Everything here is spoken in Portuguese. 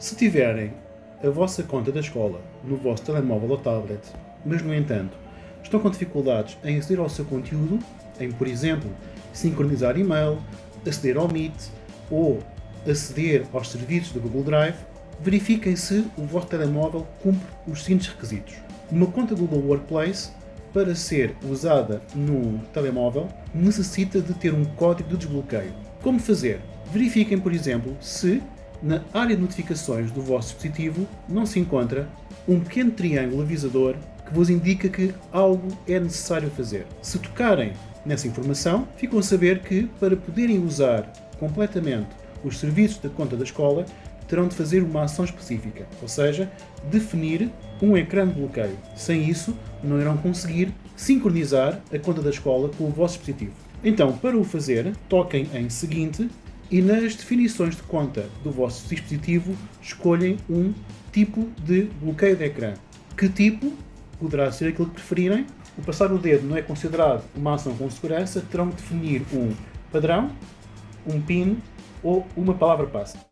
Se tiverem a vossa conta da escola no vosso telemóvel ou tablet, mas no entanto estão com dificuldades em aceder ao seu conteúdo, em, por exemplo, sincronizar e-mail, aceder ao Meet ou aceder aos serviços do Google Drive, verifiquem se o vosso telemóvel cumpre os seguintes requisitos. Uma conta Google Workplace, para ser usada no telemóvel, necessita de ter um código de desbloqueio. Como fazer? Verifiquem, por exemplo, se na área de notificações do vosso dispositivo não se encontra um pequeno triângulo avisador que vos indica que algo é necessário fazer. Se tocarem nessa informação, ficam a saber que, para poderem usar completamente os serviços da conta da escola, terão de fazer uma ação específica, ou seja, definir um ecrã de bloqueio. Sem isso, não irão conseguir sincronizar a conta da escola com o vosso dispositivo. Então, para o fazer, toquem em Seguinte e nas definições de conta do vosso dispositivo escolhem um tipo de bloqueio de ecrã. Que tipo poderá ser aquilo que preferirem. O passar o dedo não é considerado uma ação com segurança, terão que definir um padrão, um PIN ou uma palavra passe.